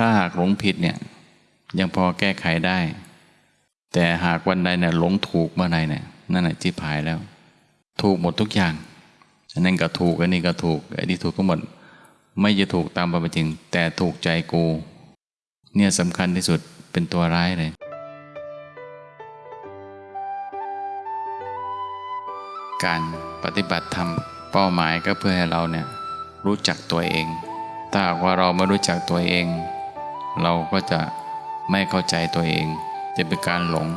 ถ้าหากหลงผิดเนี่ยยังพอแก้ไขได้ แต่หากวันใดเนี่ยหลงถูกเมื่อใดเนี่ยนั่นแหละจิบหายแล้ว ถูกหมดทุกอย่างอันนั้นก็ถูกอันนี้ก็ถูกไอ้ที่ถูกก็หมด ไม่จะถูกตามความเป็นจริง แต่ถูกใจกู เนี่ยสำคัญที่สุดเป็นตัวร้ายเลยการปฏิบัติธรรมเป้าหมายก็เพื่อให้เราเนี่ยรู้จักตัวเอง ถ้าหากว่าเราไม่รู้จักตัวเอง เราก็จะไม่เข้าใจตัวเอง จะเป็นการหลง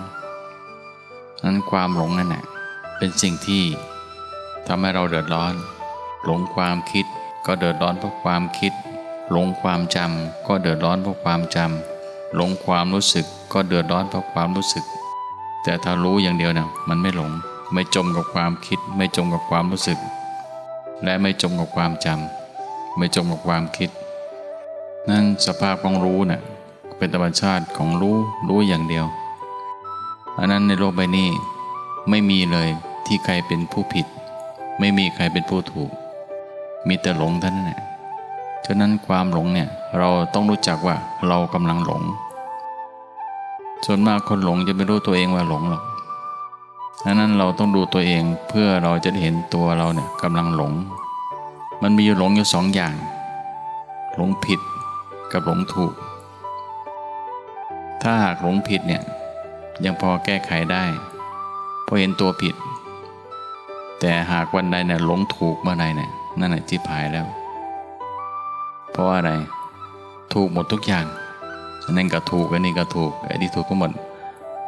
นั้นความหลงนั่นแหละเป็นสิ่งที่ทำให้เราเดือดร้อน หลงความคิดก็เดือดร้อนเพราะความคิด หลงความจำก็เดือดร้อนเพราะความจำหลงความรู้สึกก็เดือดร้อนเพราะความรู้สึก แต่ถ้ารู้อย่างเดียวเนี่ยมันไม่หลง ไม่จมกับความคิด ไม่จมกับความรู้สึก และไม่จมกับความจำไม่จมกับความคิด นั่นสภาพของรู้เนะ่ยเป็นธรรมชาติของรู้รู้อย่างเดียว อันนั้นในโลกใบนี้ไม่มีเลยที่ใครเป็นผู้ผิด ไม่มีใครเป็นผู้ถูก มีแต่หลงเท่านั้นแหละฉะนั้นความหลงเนี่ยเราต้องรู้จักว่าเรากำลังหลง ส่วนมากคนหลงจะไม่รู้ตัวเองว่าหลงหรอกดังนั้นเราต้องดูตัวเองเพื่อเราจะเห็นตัวเราเนี่ยกำลังหลง มันมีหลงอยู่สองอย่าง หลงผิด กับหลงถูก ถ้าหากหลงผิดเนี่ยยังพอแก้ไขได้เพราะเห็นตัวผิด แต่หากวันใดเนี่ยหลงถูกเมื่อใดเนี่ยนั่นแหละจิบหายแล้ว เพราะอะไรถูกหมดทุกอย่างอันนั้นก็ถูกอันนี้ก็ถูกไอ้ที่ถูกก็หมด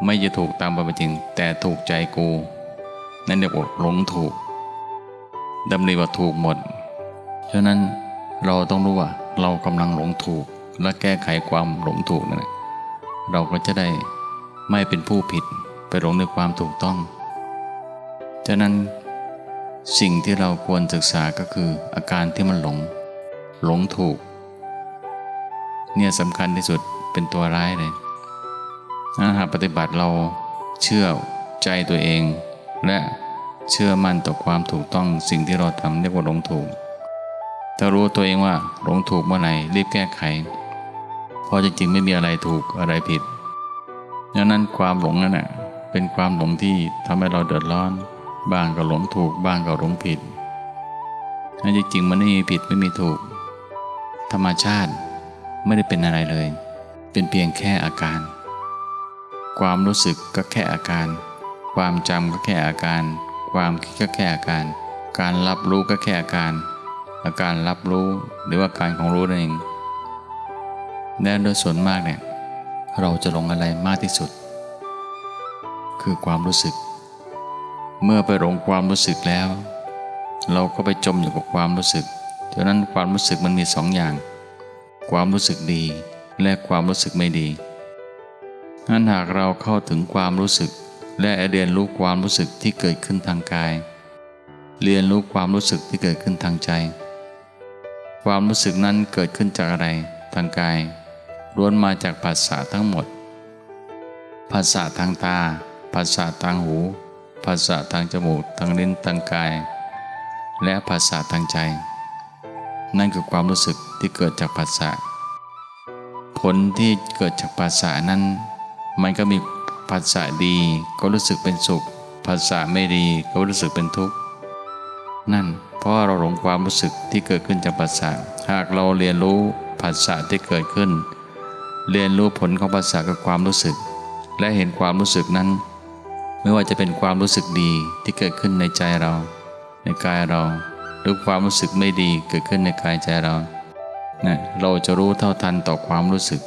ไม่จะถูกตามความเป็นจริง แต่ถูกใจกู นั่นเรียกว่าหลงถูกดำริว่าถูกหมด ฉะนั้นเราต้องรู้ว่าเรากำลังหลงถูก และแก้ไขความหลงถูกนั่นเราก็จะได้ไม่เป็นผู้ผิดไปหลงในความถูกต้อง ฉะนั้นสิ่งที่เราควรศึกษาก็คืออาการที่มันหลง หลงถูก เนี่ยสำคัญที่สุดเป็นตัวร้ายเลยถ้าหากปฏิบัติเราเชื่อใจตัวเอง และเชื่อมั่นต่อความถูกต้องสิ่งที่เราทำเรียกว่าหลงถูก ถ้ารู้ตัวเองว่าหลงถูกเมื่อไหร่รีบแก้ไข ราะจริงๆไม่มีอะไรถูกอะไรผิดดังนั้นความหลงนั่นแหะเป็นความหลงที่ทำให้เราเดือดร้อน บ้างก็หลงถูกบ้างก็หลงผิดนั่นจริงๆมันไม่มีผิดไม่มีถูก ธรรมชาติไม่ได้เป็นอะไรเลย เป็นเพียงแค่อาการ ความรู้สึกก็แค่อาการ ความจำก็แค่อาการ ความคิดก็แค่อาการ การรับรู้ก็แค่อาการ อาการรับรู้หรือว่าการของรู้นั่นเอง และโดยส่วนมากเนี่ยเราจะลงอะไรมากที่สุด คือความรู้สึก เมื่อไปหลงความรู้สึกแล้ว เราก็ไปจมอยู่กับความรู้สึกดังนั้นความรู้สึกมันมีสองอย่าง ความรู้สึกดี และความรู้สึกไม่ดีนั้นหากเราเข้าถึงความรู้สึก และเรียนรู้ความรู้สึกที่เกิดขึ้นทางกาย เรียนรู้ความรู้สึกที่เกิดขึ้นทางใจ ความรู้สึกนั้นเกิดขึ้นจากอะไรทางกาย ล้วนมาจากภาษาทั้งหมด ภาษาทางตา ภาษาทางหู ภาษาทางจมูก ทางลิ้น ทางกาย และภาษาทางใจ นั่นคือความรู้สึกที่เกิดจากภาษา ผลที่เกิดจากภาษานั้น มันก็มีภาษาดีก็รู้สึกเป็นสุข ภาษาไม่ดีก็รู้สึกเป็นทุกข์ นั่นเพราะเราหลงความรู้สึกที่เกิดขึ้นจากภาษา หากเราเรียนรู้ภาษาที่เกิดขึ้น เรียนรู้ผลของภาษากับความรู้สึก และเห็นความรู้สึกนั้น ไม่ว่าจะเป็นความรู้สึกดีที่เกิดขึ้นในใจเรา ในกายเรา หรือความรู้สึกไม่ดีเกิดขึ้นในกายใจเรานะเราจะรู้เท่าทันต่อความรู้สึก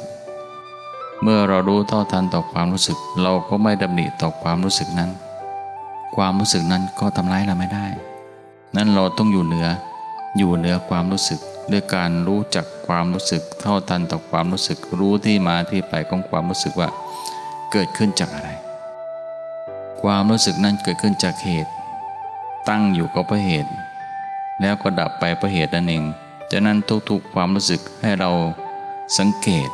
เมื่อเรารู้เท่าทันต่อความรู้สึก เราก็ไม่ดำหนิต่อความรู้สึกนั้น ความรู้สึกนั้นก็ทำร้ายเราไม่ได้ นั้นเราต้องอยู่เหนือ อยู่เหนือความรู้สึก ด้วยการรู้จักความรู้สึกเท่าทันต่อความรู้สึกรู้ที่มาที่ไปของความรู้สึกว่าเกิดขึ้นจากอะไร ความรู้สึกนั้นเกิดขึ้นจากเหตุ ตั้งอยู่ก็เพราะเหตุ แล้วก็ดับไปเพราะเหตุนั่นเองจากนั้นทุกๆความรู้สึกให้เราสังเกต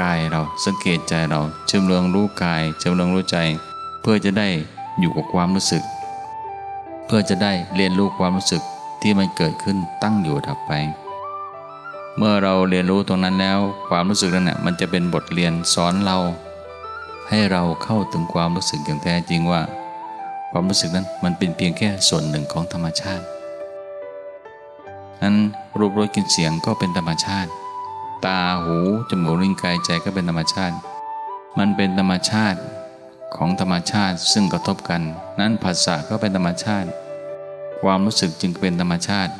กายเราสังเกตใจเราเชื่อมเรืองรู้กายเชื่อมเรืองรู้ใจ เพื่อจะได้อยู่กับความรู้สึก เพื่อจะได้เรียนรู้ความรู้สึกที่มันเกิดขึ้นตั้งอยู่ดับไป เมื่อเราเรียนรู้ตรงนั้นแล้ว ความรู้สึกนั้นน่ะมันจะเป็นบทเรียนสอนเรา ให้เราเข้าถึงความรู้สึกอย่างแท้จริงว่า ความรู้สึกนั้นมันเป็นเพียงแค่ส่วนหนึ่งของธรรมชาตินั้นรูปรสกลิ่นเสียงก็เป็นธรรมชาติ ตาหูจมูกลิ้นกายใจก็เป็นธรรมชาติ มันเป็นธรรมชาติของธรรมชาติซึ่งกระทบกัน นั้นภาษาก็เป็นธรรมชาติ ความรู้สึกจึงเป็นธรรมชาติ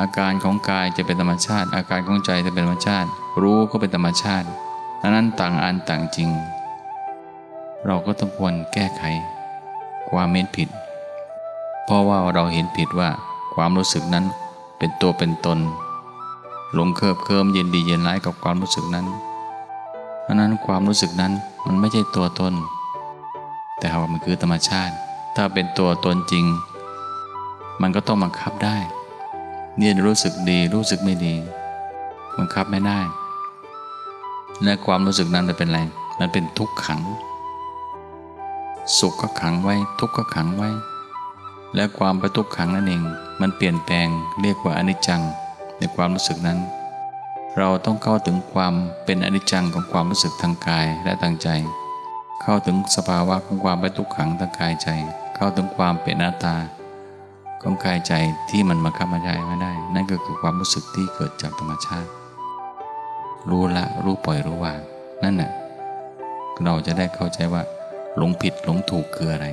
อาการของกายจะเป็นธรรมชาติ อาการของใจจะเป็นธรรมชาติ รู้ก็เป็นธรรมชาติดังนั้นต่างอันต่างจริง เราก็ต้องควรแก้ไข ความเห็นผิด เพราะว่าเราเห็นผิดว่าความรู้สึกนั้นเป็นตัวเป็นตน หลงเคิบเคิมเย็นดีเย็นร้ายกับความรู้สึกนั้นเพราะนั้นความรู้สึกนั้นมันไม่ใช่ตัวตน แต่ว่ามันคือธรรมชาติ ถ้าเป็นตัวตนจริง มันก็ต้องบังคับได้ เนี่ยรู้สึกดีรู้สึกไม่ดีบังคับไม่ได้ และความรู้สึกนั้นจะเป็นอะไร มันเป็นทุกขัง สุขก็ขังไว้ ทุกข์ก็ขังไว้ และความประทุกข์ขังนั่นเอง มันเปลี่ยนแปลงเรียกว่าอนิจจังในความรู้สึกนั้น เราต้องเข้าถึงความเป็นอนิจจังของความรู้สึกทางกายและทางใจ เข้าถึงสภาวะของความเป็นทุกขังทางกายใจ เข้าถึงความเป็นหน้าตา ของกายใจที่มันมาคับมาใจไม่ได้ นั่นก็คือความรู้สึกที่เกิดจากธรรมชาติ รู้ละรู้ปล่อยรู้วางนั่นน่ะเราจะได้เข้าใจว่าหลงผิดหลงถูกคืออะไร